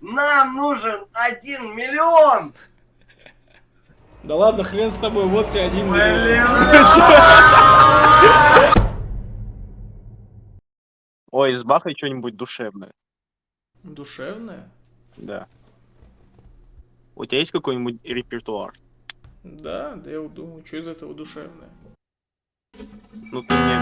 Нам нужен один миллион! Да ладно, хрен с тобой, вот тебе один миллион. Ой, сбахай что-нибудь душевное. Душевная? Да. У тебя есть какой-нибудь репертуар? Да, да я вот думаю, что из этого душевное. Ну ты мне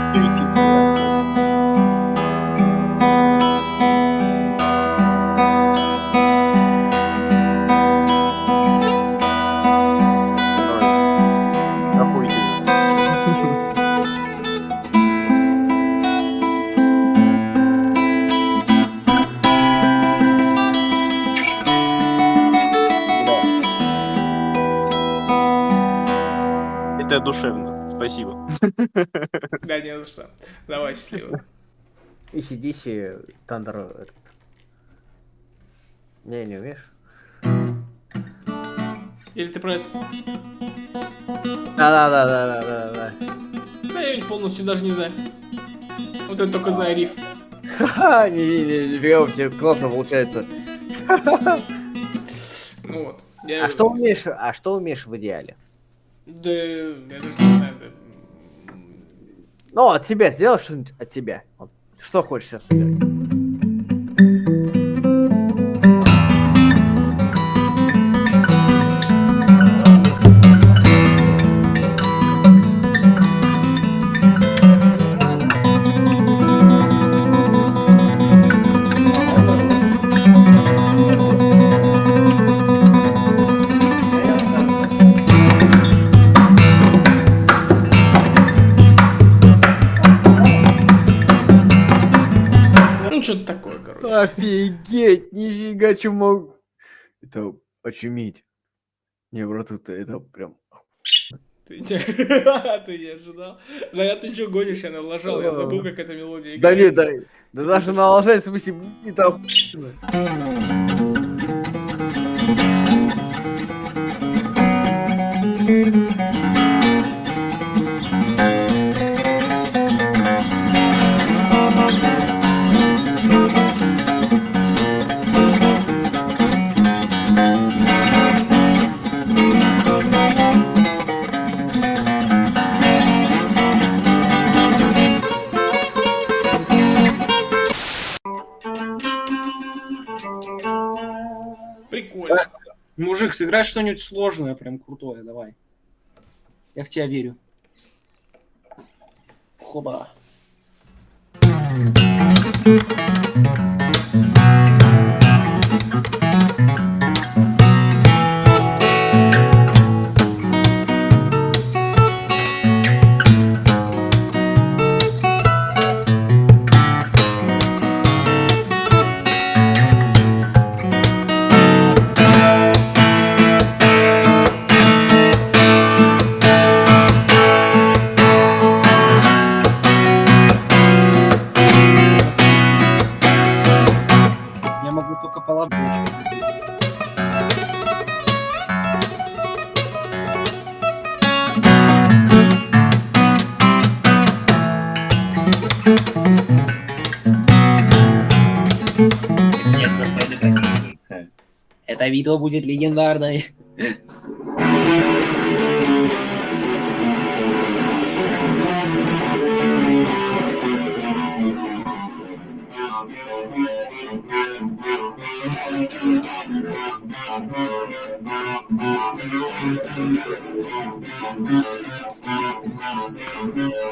не за что. Давай, счастливо. ACDC, Thunder... этот. Не, не умеешь? Или ты про это... Да-да-да-да-да-да. Да я полностью даже не знаю. Вот это только знаю риф. Ха-ха, не, не, не, нифига у тебя классно получается. Ну вот. Я... А что умеешь, а что умеешь в идеале? Да, я даже не. Ну, от себя сделай что-нибудь от. Вот. Что хочешь сейчас сыграть? Что-то такое, короче. Офигеть, нифига, мог... Это очуметь. Не, брат, это, это прям... Ты не... ты не ожидал? Да я ты что гонишь, я налажал, я забыл, как эта мелодия Да нет, да, да даже налажать, в смысле, это охуенно. Прикольно. Сыграй что-нибудь сложное, прям крутое, давай. Я в тебя верю. Хоба. Нет, просто это так. Это видео будет легендарное.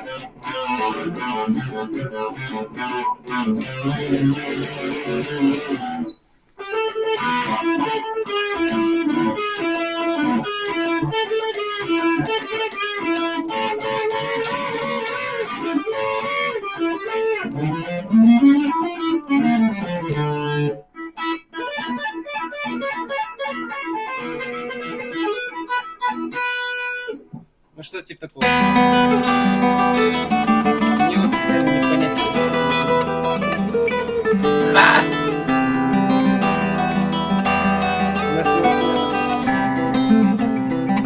Ну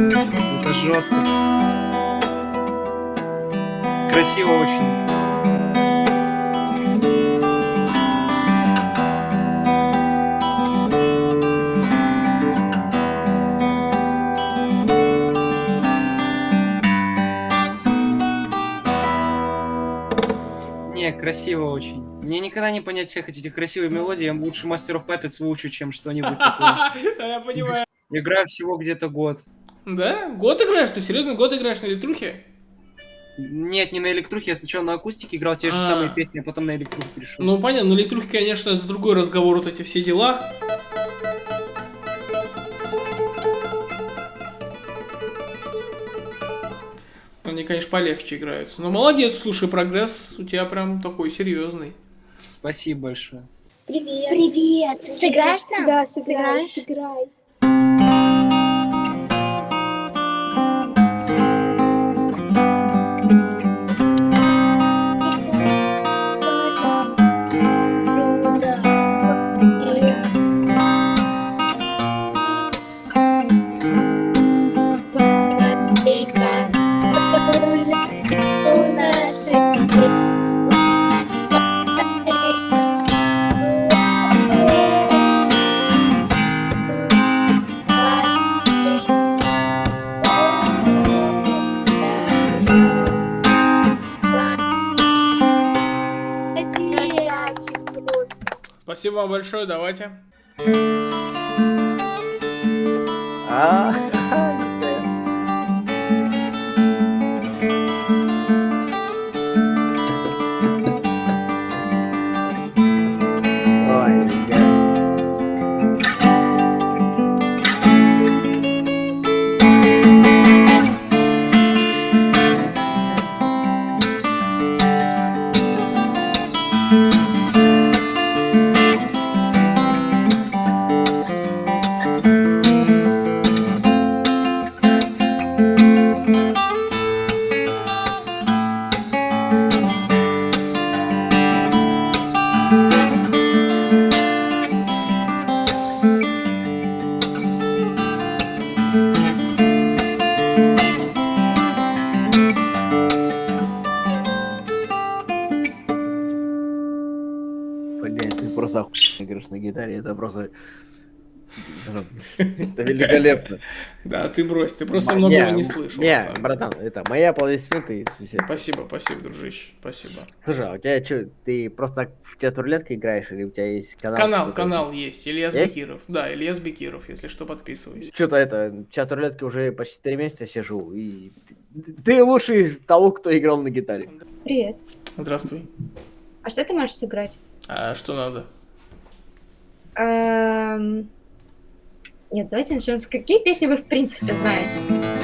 Это жестко. Красиво очень. Не, красиво очень. Мне никогда не понять всех этих красивых мелодий. Я лучше мастеров папец выучу, чем что-нибудь такое. Я понимаю. Играю всего где-то год. Да? Год играешь? Ты серьезно год играешь на электрухе? Нет, не на электрухе, я сначала на акустике играл те же А. самые песни, а потом на электруху перешел. Ну, понятно, на электрухе, конечно, это другой разговор, вот эти все дела. Они, конечно, полегче играются. Но молодец, слушай, прогресс у тебя прям такой серьезный. Спасибо большое. Привет. Привет. Сыграешь нам? Да, сыграй, Сыграешь? сыграй. Вам большое, давайте. А, это просто... Это великолепно. Да, ты брось, ты просто многого не слышал. Не, братан, это мои аплодисменты. Спасибо, спасибо, дружище, спасибо. Слушай, а у тебя что, ты просто в тебя рулетка играешь или у тебя есть канал? Канал, канал есть, Ильяс? Бекиров. Да, Ильяс Бекиров, если что, подписывайся. Что-то это, в чат рулетки уже почти три месяца сижу, и ты, ты лучший из того, кто играл на гитаре. Привет. Здравствуй. А что ты можешь сыграть? А что надо? Эм, Нет, давайте начнем с какие песни вы в принципе знаете?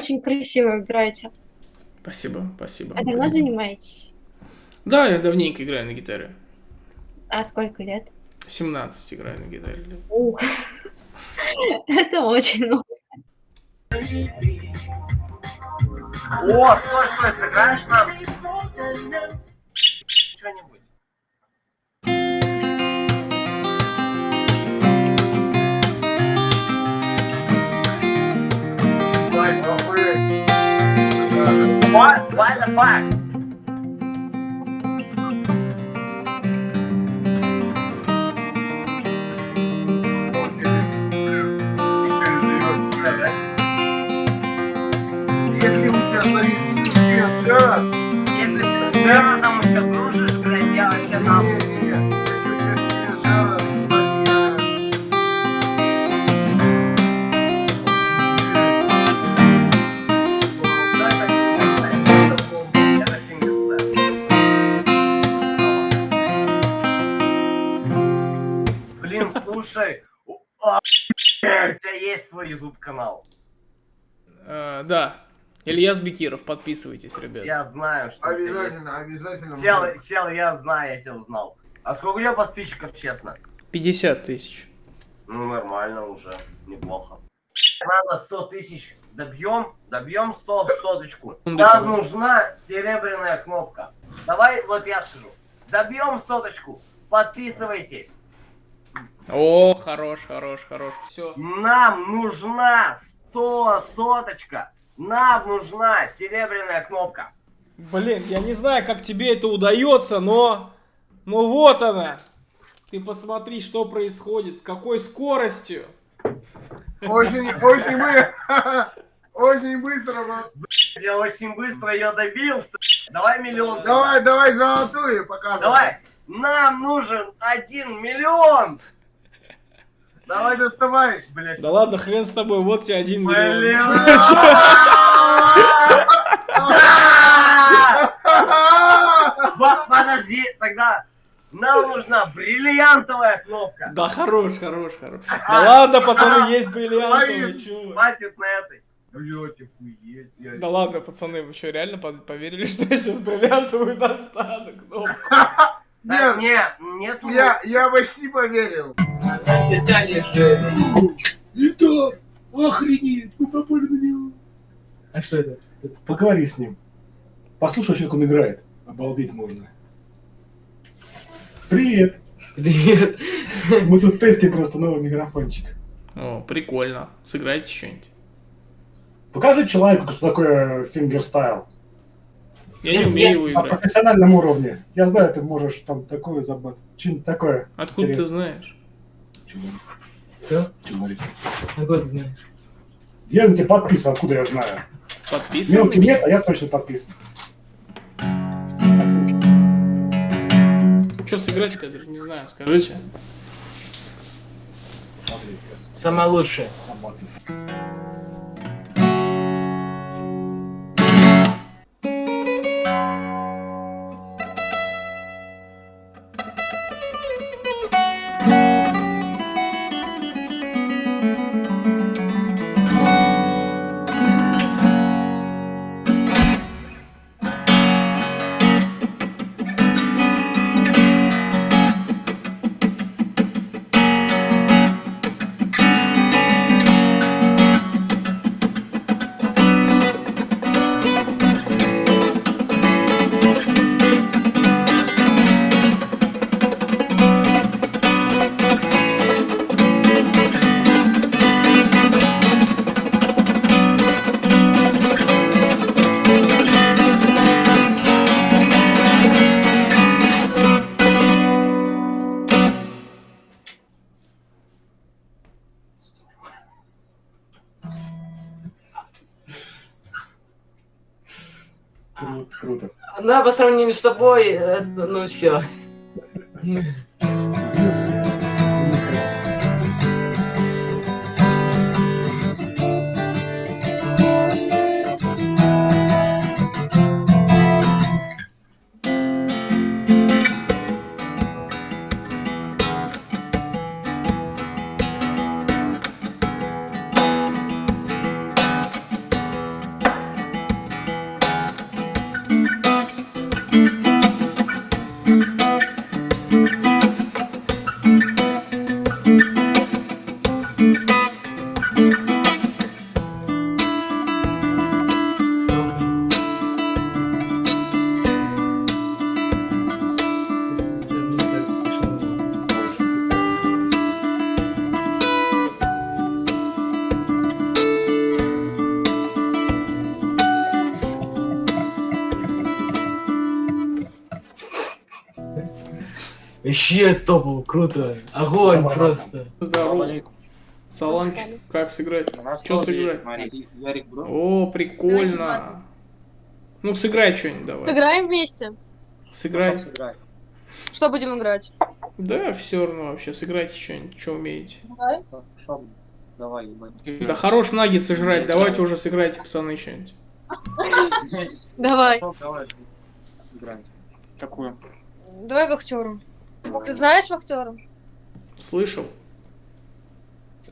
Очень красиво играете. Спасибо, спасибо. А давно занимаетесь? Да, я давненько играю на гитаре. А сколько лет? 17 играю на гитаре. Ух. Это очень много. О, стой, стой, сыграешь нам? Что-нибудь. Давай, попробуй. What? What the fuck? Тебя есть свой YouTube канал. Э, да. Ильяс Бекиров, подписывайтесь, ребят. Я знаю, что у. Обязательно, обязательно. Чел, чел, я знаю, я тебя узнал. А сколько у тебя подписчиков, честно? 50 тысяч. Ну, нормально уже, неплохо. Надо 100 тысяч. Добьем, добьем 100 в соточку. Нам нужна серебряная кнопка. Давай, вот я скажу. Добьем соточку. Подписывайтесь. О, хорош, хорош, хорош. Все. Нам нужна 100 соточка. Нам нужна серебряная кнопка. Блин, я не знаю, как тебе это удается, но... Но вот она. Ты посмотри, что происходит, с какой скоростью. Очень, очень мы... Очень быстро. бро. Я очень быстро ее добился. Давай миллион. Давай, давай золотую показывай. Давай. Нам нужен один миллион. Давай доставай. Блять. Да ладно, хрен с тобой, вот тебе один Блин. миллион. Подожди, тогда нам нужна бриллиантовая кнопка. Да хорош, хорош, хорош. Да ладно, пацаны, есть бриллиантовые? Хватит на этой. Блять, охуеть. я- Да ладно, пацаны, вы что, реально по- поверили, что я сейчас бриллиантовую достану кнопку? Да, Нет, не, нету. я, я почти поверил. Охренеть, мы попали на него. А что это? Поговори с ним. Послушай, как он играет. Обалдеть можно. Привет. Привет. Мы тут тестим просто новый микрофончик. О, прикольно. Сыграйте что-нибудь. Покажи человеку, что такое fingerstyle. Я не умею его На играть. профессиональном уровне. Я знаю, ты можешь там такое забаться. Что-нибудь такое. Откуда ты интересное. знаешь? Чего? Что? Чего? Откуда ты знаешь? Я на тебя подписан, откуда я знаю. Подписан Мелкий нет, а я точно подписан. Что сыграть-то, я даже не знаю, скажите. Самое лучшее. Круто. Ну, а по сравнению с тобой, это, ну все. Вообще топово, круто. Огонь Давай, просто. Здорово. Саламчик, как сыграть? Что сыграть? О, прикольно. Ну, сыграй что-нибудь давай. Сыграем вместе. Сыграй. Что будем играть? Да, все равно вообще, сыграйте что-нибудь, что умеете. Давай. Давай, ебать. Да хорош наггетсы жрать, давайте уже сыграйте, пацаны, что-нибудь. Давай. Давай. Какую? Давай вахтеру. Ты знаешь вахтеру? Слышал?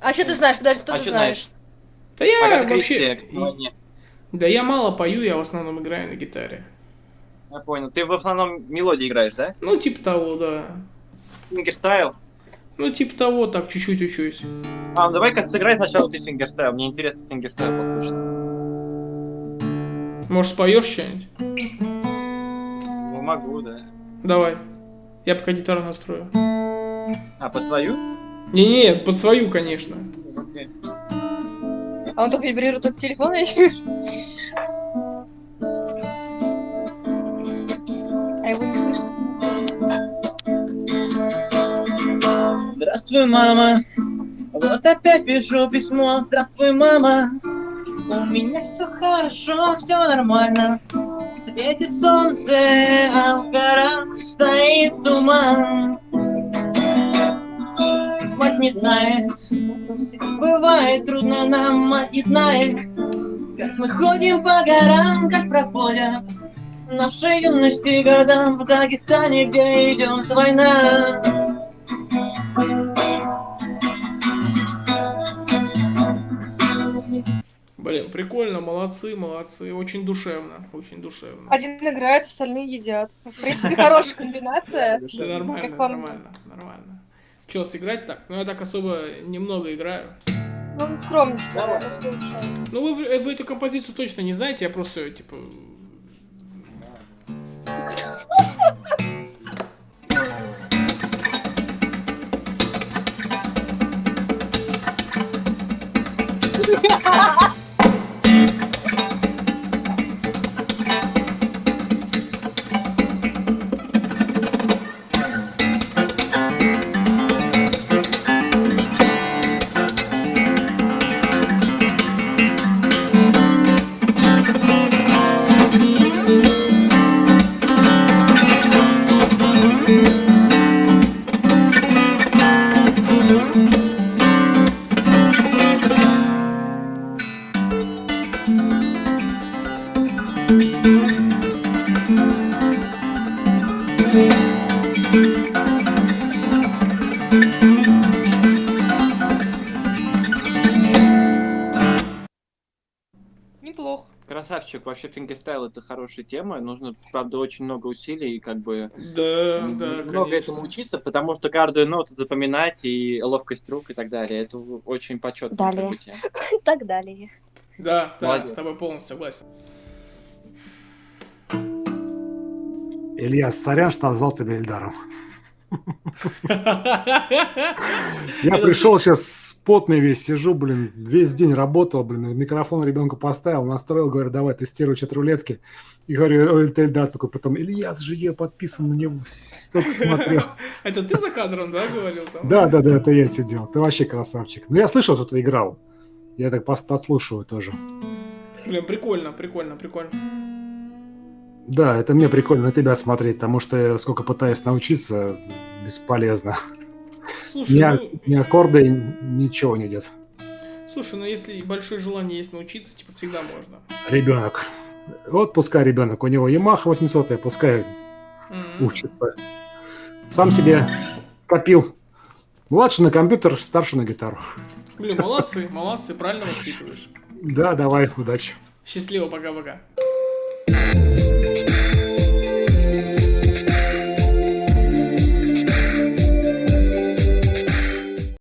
А что ты знаешь? Подожди, что А ты чё знаешь? Да я Агата вообще... Кристи? Да я мало пою, я в основном играю на гитаре. Я понял. Ты в основном мелодии играешь, да? Ну, типа того, да. Fingerstyle? Ну, типа того, так, чуть-чуть учусь. А, ну давай-ка сыграй сначала ты fingerstyle. Мне интересно fingerstyle послушать. Может, споешь что-нибудь? Ну, могу, да. Давай. Я пока гитару настрою. А, под твою? Не-не, под свою, конечно. Окей. А он только вибрирует от телефона? А его не слышно? Здравствуй, мама. Вот опять пишу письмо. Здравствуй, мама. У меня все хорошо, все нормально. Светит солнце, а в горах стоит туман. Мать не знает, бывает трудно нам, мать не знает, как мы ходим по горам, как проходят нашей юности годам в Дагестане, где идет война. Блин, прикольно, молодцы, молодцы. Очень душевно, очень душевно. Один играет, остальные едят. В принципе, хорошая комбинация. Да нормально, нормально, нормально. Че, сыграть так? Ну, я так особо немного играю. Ну, послушай. Ну, вы, в- вы эту композицию точно не знаете, я просто, типа... Неплохо. Вообще fingerstyle это хорошая тема. Нужно, правда, очень много усилий и как бы Да, да, много конечно. этому учиться, потому что каждую ноту запоминать и ловкость рук и так далее. Это очень почетно. Далее. Так далее. Да, да, с тобой полностью согласен. Илья, сорян, что назвал тебя Эльдаром. Я пришел сейчас потный весь, сижу, блин, весь день работал, блин, микрофон ребенка поставил, настроил, говорю, давай, тестируй чат рулетки. И говорю, это Эльдар такой, потом, Ильяс же я подписан на него, столько смотрел. Это ты за кадром, да, говорил там? Да, да, да, это я сидел, ты вообще красавчик. Ну, я слышал, что ты играл. Я так пос- послушаю тоже. Блин, прикольно, прикольно, прикольно. Да, это мне прикольно на тебя смотреть, потому что я сколько пытаюсь научиться, бесполезно. Слушай, Ни, ну, ни аккорды, ничего не идет. слушай, ну если большое желание есть научиться, типа всегда можно. Ребенок. Вот пускай ребенок, у него Yamaha 800, пускай Мгм. учится. Сам себе скопил. Младший на компьютер, старший на гитару. Блин, молодцы, молодцы, правильно воспитываешь. Да, давай, удачи. Счастливо, пока-пока.